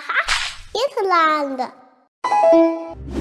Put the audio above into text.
Haha, Irlanda. Uhum.